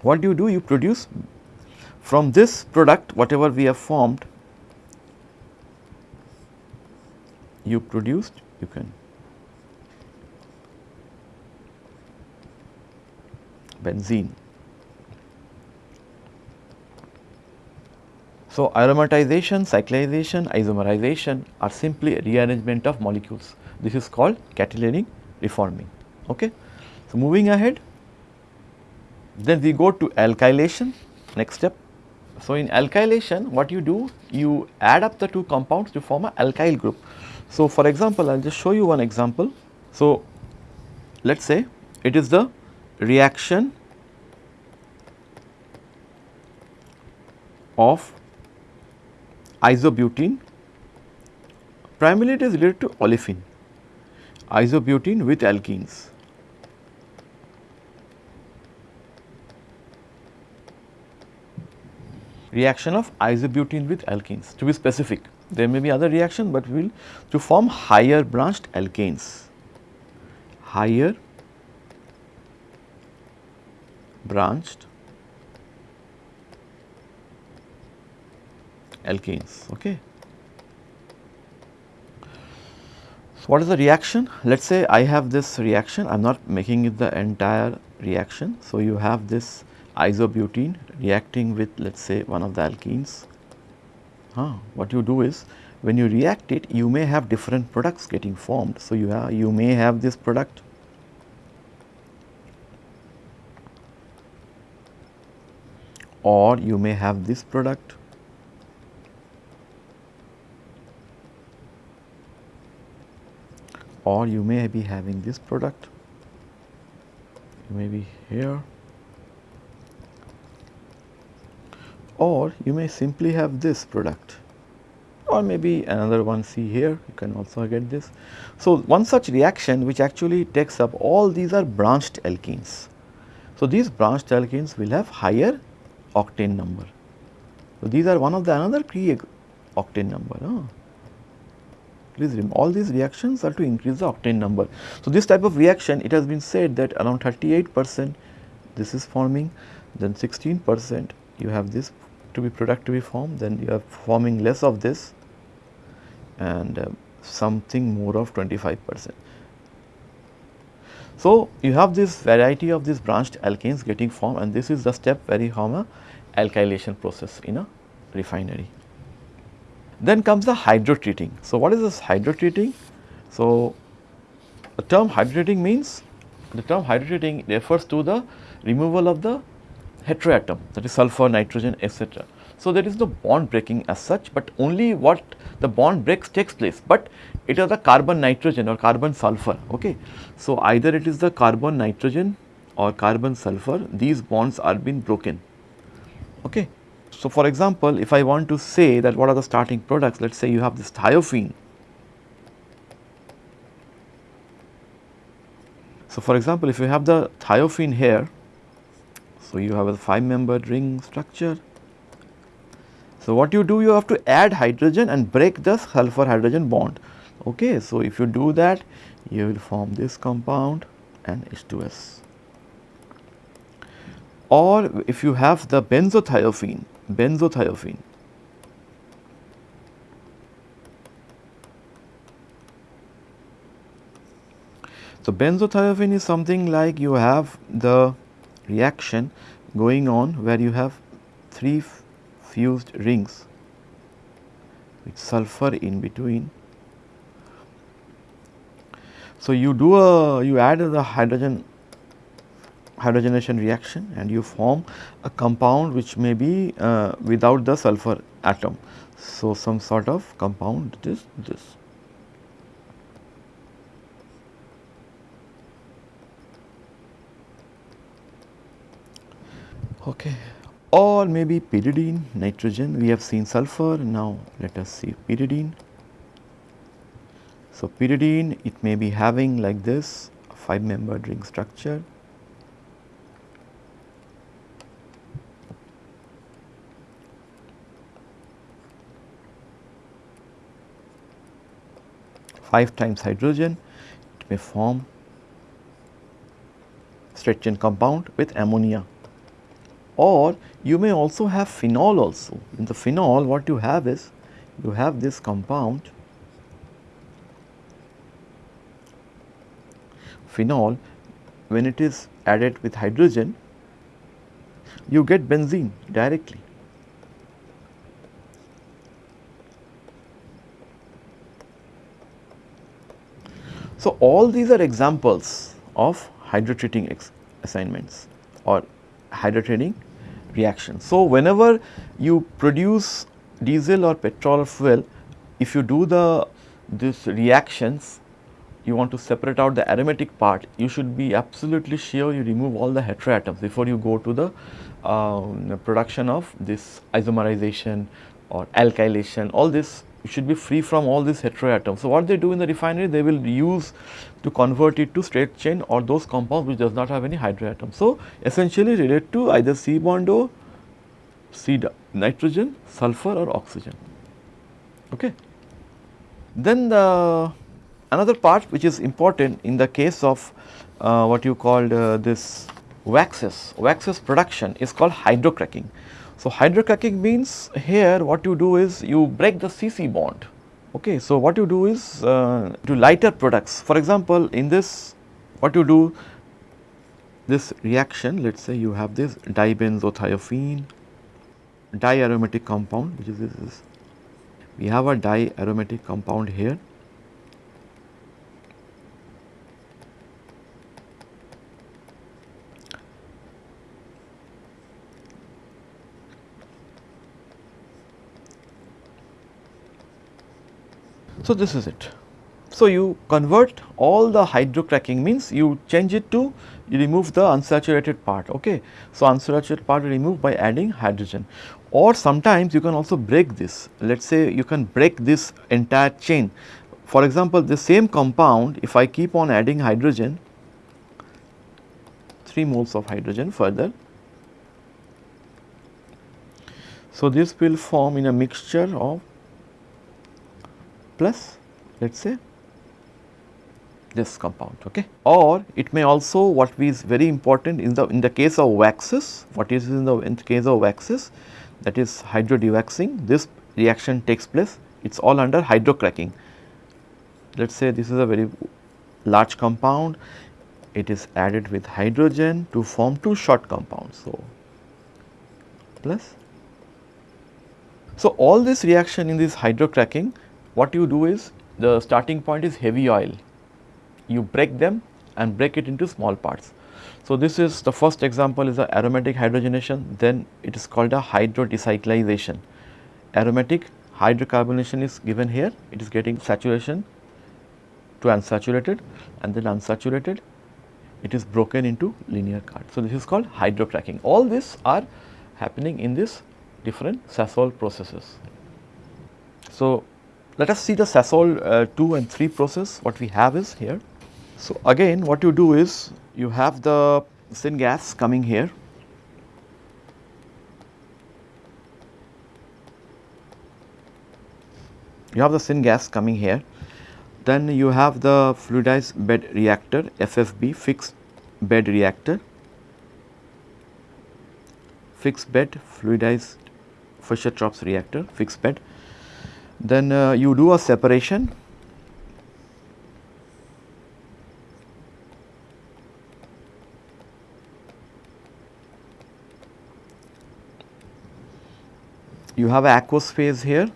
S1: What do you do? You produce from this product whatever we have formed, you produced you can benzene So, aromatization, cyclization, isomerization are simply rearrangement of molecules. This is called catalytic reforming. Okay. So, moving ahead, then we go to alkylation, next step. So, in alkylation what you do, you add up the two compounds to form an alkyl group. So, for example, I will just show you one example. So, let us say it is the reaction of isobutene primarily it is related to olefin isobutene with alkenes. Reaction of isobutene with alkenes to be specific there may be other reaction, but we will to form higher branched alkanes higher branched alkenes. Okay. So, what is the reaction? Let us say I have this reaction, I am not making it the entire reaction. So, you have this isobutene reacting with let us say one of the alkenes. Huh. What you do is when you react it you may have different products getting formed. So, you have you may have this product or you may have this product or you may be having this product, you may be here or you may simply have this product or maybe another one see here you can also get this. So, one such reaction which actually takes up all these are branched alkenes. So, these branched alkenes will have higher octane number. So, these are one of the another key octane number. Huh? Please remember all these reactions are to increase the octane number. So, this type of reaction it has been said that around 38 percent this is forming then 16 percent you have this to be product to be formed then you are forming less of this and uh, something more of 25 percent. So, you have this variety of these branched alkanes getting formed and this is the step where you form a alkylation process in a refinery. Then comes the hydrotreating. So, what is this hydrotreating? So, the term hydrotreating means the term hydrotreating refers to the removal of the heteroatom that is sulfur, nitrogen etc. So, there is no bond breaking as such, but only what the bond breaks takes place, but it is the carbon nitrogen or carbon sulfur. Okay. So, either it is the carbon nitrogen or carbon sulfur these bonds are being broken. Okay. So, for example, if I want to say that what are the starting products let us say you have this thiophene. So, for example, if you have the thiophene here, so you have a 5 membered ring structure. So, what you do you have to add hydrogen and break the sulfur hydrogen bond. Okay. So, if you do that you will form this compound and H2S or if you have the benzothiophene, benzothiophene. So, benzothiophene is something like you have the reaction going on where you have three fused rings with sulfur in between. So, you do a you add the hydrogen hydrogenation reaction and you form a compound which may be uh, without the sulfur atom. So, some sort of compound is this. Okay. Or maybe pyridine, nitrogen, we have seen sulfur, now let us see pyridine. So, pyridine it may be having like this 5 membered ring structure five times hydrogen, it may form straight chain compound with ammonia or you may also have phenol also. In the phenol what you have is you have this compound phenol when it is added with hydrogen you get benzene directly So, all these are examples of hydrotreating assignments or hydrotreating reaction. So, whenever you produce diesel or petrol fuel, if you do the this reactions, you want to separate out the aromatic part, you should be absolutely sure you remove all the heteroatoms before you go to the um, production of this isomerization or alkylation, all this should be free from all these heteroatoms. So, what they do in the refinery they will use to convert it to straight chain or those compounds which does not have any heteroatom. So, essentially relate to either C bond O, C nitrogen, sulfur or oxygen. Okay. Then the another part which is important in the case of uh, what you called uh, this waxes, waxes production is called hydrocracking. So, hydrocracking means here what you do is you break the CC bond. Okay. So, what you do is uh, to lighter products. For example, in this what you do this reaction let us say you have this dibenzothiophene diaromatic compound which is this is we have a diaromatic compound here So, this is it. So, you convert all the hydrocracking means you change it to you remove the unsaturated part. Okay. So, unsaturated part removed by adding hydrogen or sometimes you can also break this. Let us say you can break this entire chain. For example, the same compound if I keep on adding hydrogen 3 moles of hydrogen further. So, this will form in a mixture of plus let us say this compound okay? Or it may also what is very important in the in the case of waxes what is in the in the case of waxes that is hydrodewaxing this reaction takes place it is all under hydrocracking. Let us say this is a very large compound it is added with hydrogen to form two short compounds so plus. So, all this reaction in this hydrocracking what you do is the starting point is heavy oil. You break them and break it into small parts. So, this is the first example is the aromatic hydrogenation then it is called a hydrodecyclization. Aromatic hydrocarbonation is given here it is getting saturation to unsaturated and then unsaturated it is broken into linear card. So, this is called hydrocracking all this are happening in this different Sasol processes. So, let us see the Sasol uh, 2 and 3 process what we have is here. So, again what you do is you have the syngas coming here. You have the syngas coming here. Then you have the fluidized bed reactor FFB fixed bed reactor. Fixed bed fluidized Fischer-Tropsch reactor fixed bed then uh, you do a separation. You have aqueous phase here.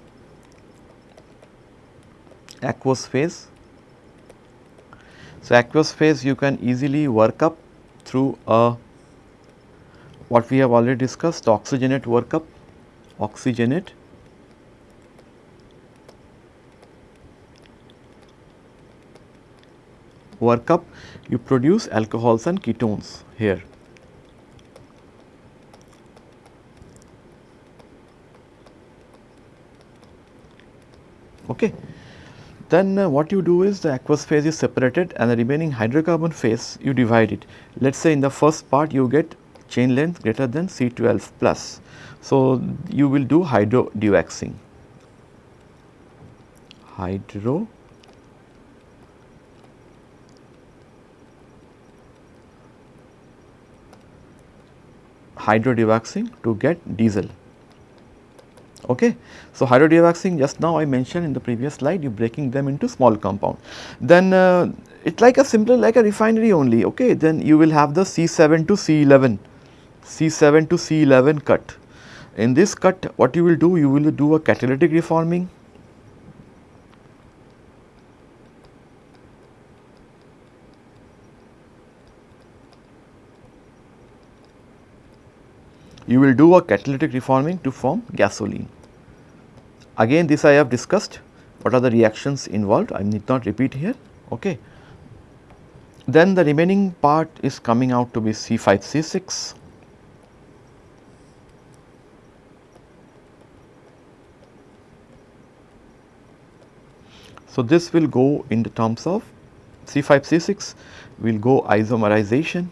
S1: Aqueous phase. So, aqueous phase you can easily work up through a what we have already discussed oxygenate workup, oxygenate workup you produce alcohols and ketones here. Okay. Then uh, what you do is the aqueous phase is separated and the remaining hydrocarbon phase you divide it. Let us say in the first part you get chain length greater than C12 plus. So, you will do hydro dewaxing. Hydro hydro dewaxing to get diesel. Okay. So, hydrodewaxing just now I mentioned in the previous slide you breaking them into small compound. Then uh, it like a simple like a refinery only okay then you will have the C7 to C11, C7 to C11 cut. In this cut what you will do you will do a catalytic reforming you will do a catalytic reforming to form gasoline. Again this I have discussed. What are the reactions involved? I need not repeat here. Okay. Then the remaining part is coming out to be C5C6 So, this will go in the terms of C5C6 will go isomerization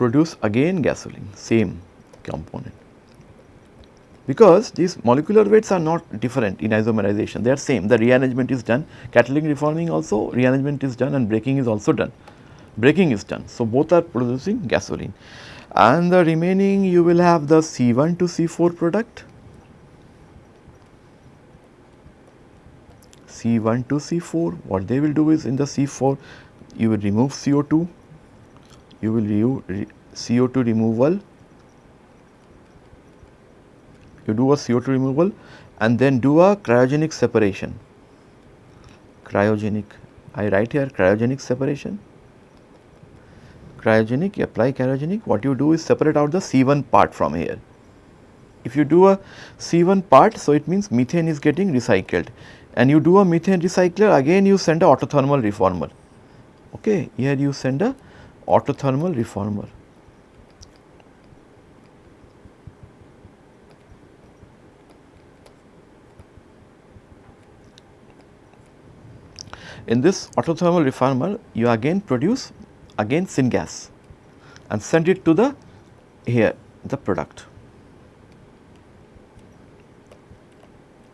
S1: produce again gasoline same component. Because these molecular weights are not different in isomerization they are same. The rearrangement is done catalytic reforming also rearrangement is done and breaking is also done. Breaking is done. So both are producing gasoline. And the remaining you will have the C1 to C4 product. C1 to C4 what they will do is in the C4 you will remove CO2 you will re CO2 removal, you do a CO2 removal and then do a cryogenic separation, cryogenic, I write here cryogenic separation, cryogenic, you apply cryogenic, what you do is separate out the C1 part from here. If you do a C1 part, so it means methane is getting recycled. And you do a methane recycler again you send a autothermal reformer, okay, here you send a autothermal reformer. In this autothermal reformer, you again produce again syngas and send it to the here the product.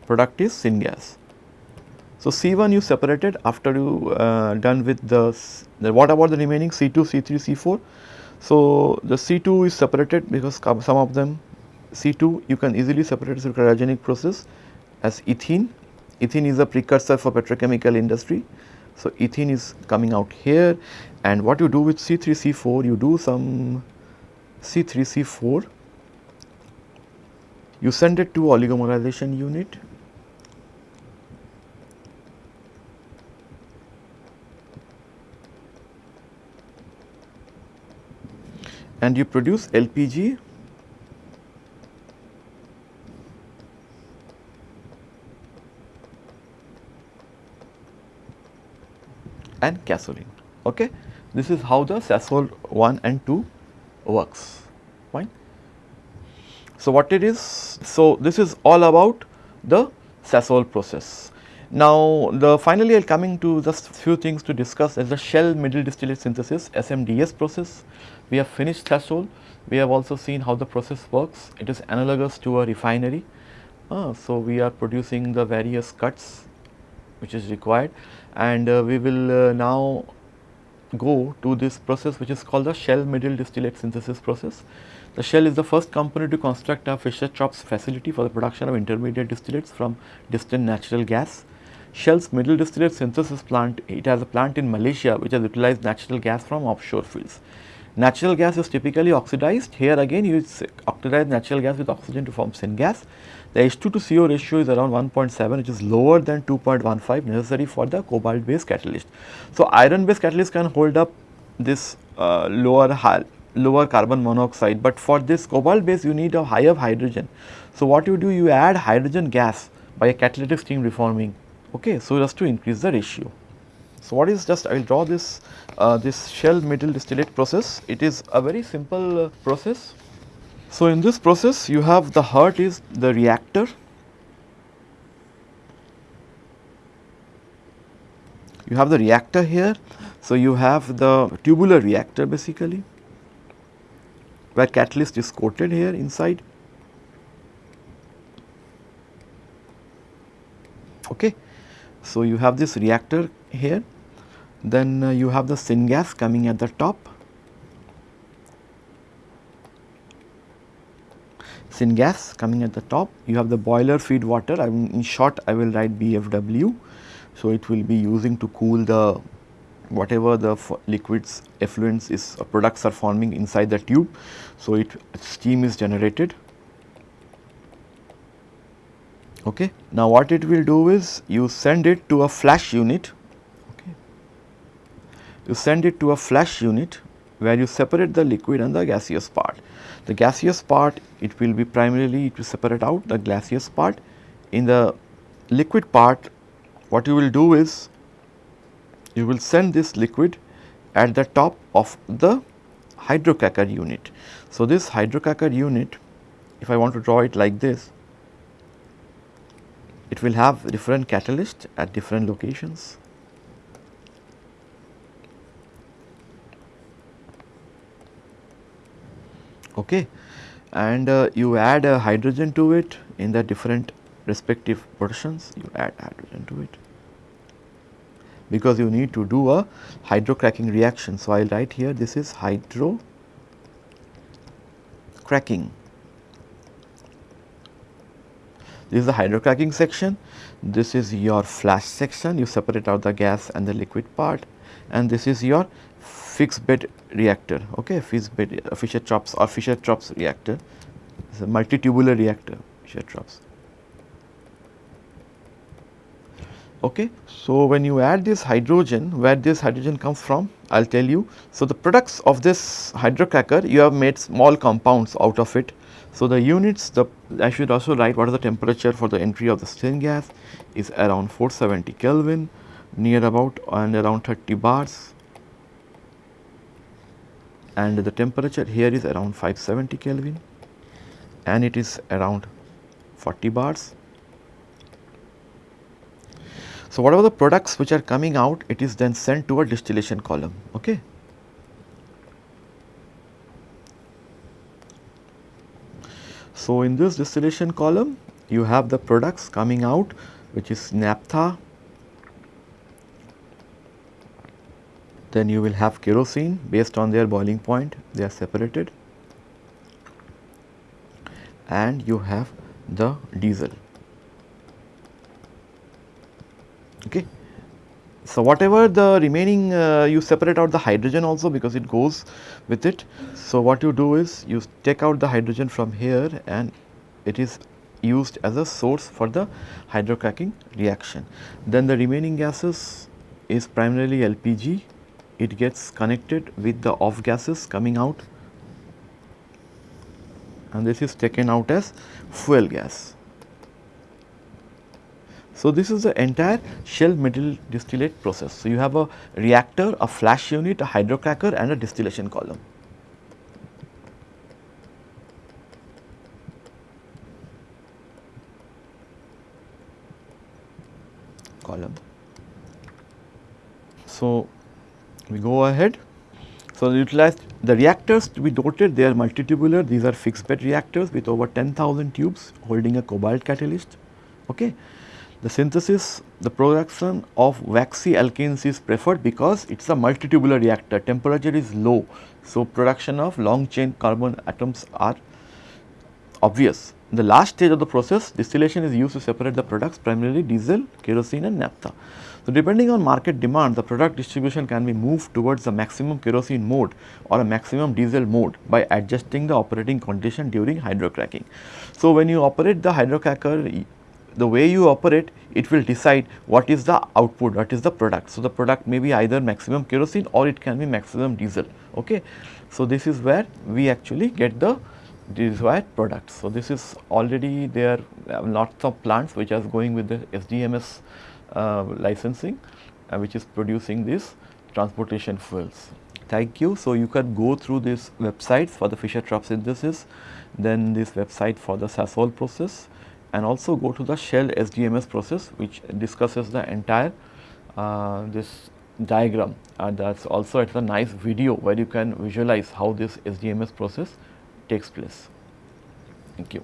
S1: Product is syngas. So, C1 you separated after you uh, done with the, what about the remaining C2, C3, C4? So, the C2 is separated because some of them C2 you can easily separate through cryogenic process as ethene. Ethene is a precursor for petrochemical industry So, ethene is coming out here and what you do with C3C4 you do some C3C4 you send it to oligomerization unit and you produce LPG and gasoline. Okay? This is how the Sasol 1 and 2 works. Fine. So, what it is? So, this is all about the Sasol process. Now, the finally I will coming to just few things to discuss as the shell middle distillate synthesis SMDS process. We have finished Sasol. We have also seen how the process works. It is analogous to a refinery. Uh, so, we are producing the various cuts which is required and uh, we will uh, now go to this process which is called the shell middle distillate synthesis process. The shell is the first company to construct a Fischer-Tropsch facility for the production of intermediate distillates from distant natural gas. Shell's middle distillate synthesis plant, it has a plant in Malaysia which has utilized natural gas from offshore fields. Natural gas is typically oxidized. Here again you oxidize natural gas with oxygen to form syngas. The H2 to CO ratio is around 1.7 which is lower than 2.15 necessary for the cobalt based catalyst. So, iron based catalyst can hold up this uh, lower lower carbon monoxide, but for this cobalt base you need a higher hydrogen. So, what you do you add hydrogen gas by a catalytic steam reforming okay, so as to increase the ratio. So, what is just I will draw this uh, this shell middle distillate process it is a very simple uh, process so, in this process you have the heart is the reactor, you have the reactor here. So, you have the tubular reactor basically where catalyst is coated here inside. Okay. So, you have this reactor here then uh, you have the syngas coming at the top syngas coming at the top. You have the boiler feed water, I mean in short I will write BFW. So, it will be using to cool the whatever the liquids effluents is uh, products are forming inside the tube. So, it steam is generated. Okay. Now, what it will do is you send it to a flash unit. You send it to a flash unit where you separate the liquid and the gaseous part. The gaseous part it will be primarily to separate out the gaseous part. In the liquid part what you will do is you will send this liquid at the top of the hydrocracker unit. So, this hydrocracker unit if I want to draw it like this it will have different catalyst at different locations okay? And uh, you add a hydrogen to it in the different respective portions. You add hydrogen to it. Because you need to do a hydrocracking reaction. So, I will write here this is hydro cracking. This is the hydrocracking section, this is your flash section, you separate out the gas and the liquid part. And this is your fixed bed reactor, okay, fixed bed uh, Fischer-Tropsch or Fischer-Tropsch reactor, it is a multitubular reactor Fischer-Tropsch. Okay. So, when you add this hydrogen, where this hydrogen comes from, I will tell you. So, the products of this hydrocracker, you have made small compounds out of it. So, the units, the I should also write what is the temperature for the entry of the syngas is around 470 Kelvin, near about and around 30 bars and the temperature here is around 570 Kelvin and it is around 40 bars. So, whatever the products which are coming out it is then sent to a distillation column. Okay. So, in this distillation column you have the products coming out which is naphtha then you will have kerosene based on their boiling point they are separated and you have the diesel okay So, whatever the remaining uh, you separate out the hydrogen also because it goes with it. So, what you do is you take out the hydrogen from here and it is used as a source for the hydrocracking reaction. Then the remaining gases is primarily LPG, it gets connected with the off gases coming out and this is taken out as fuel gas. So, this is the entire shell middle distillate process. So, you have a reactor, a flash unit, a hydrocracker and a distillation column. column. So, we go ahead. So, utilize the reactors to be noted they are multitubular these are fixed bed reactors with over 10,000 tubes holding a cobalt catalyst. Okay. The synthesis, the production of waxy alkanes is preferred because it is a multitubular reactor, temperature is low. So, production of long chain carbon atoms are obvious. In the last stage of the process, distillation is used to separate the products primarily diesel, kerosene and naphtha. So, depending on market demand, the product distribution can be moved towards the maximum kerosene mode or a maximum diesel mode by adjusting the operating condition during hydrocracking. So, when you operate the hydrocracker, the way you operate it will decide what is the output what is the product. So, the product may be either maximum kerosene or it can be maximum diesel. Okay. So, this is where we actually get the desired product. So, this is already there uh, lots of plants which are going with the SDMS uh, licensing uh, which is producing these transportation fuels. Thank you. So, you can go through these websites for the Fischer-Tropsch synthesis, then this website for the Sasol process and also go to the shell SDMS process which discusses the entire uh, this diagram and that is also it's a nice video where you can visualize how this SDMS process takes place. Thank you.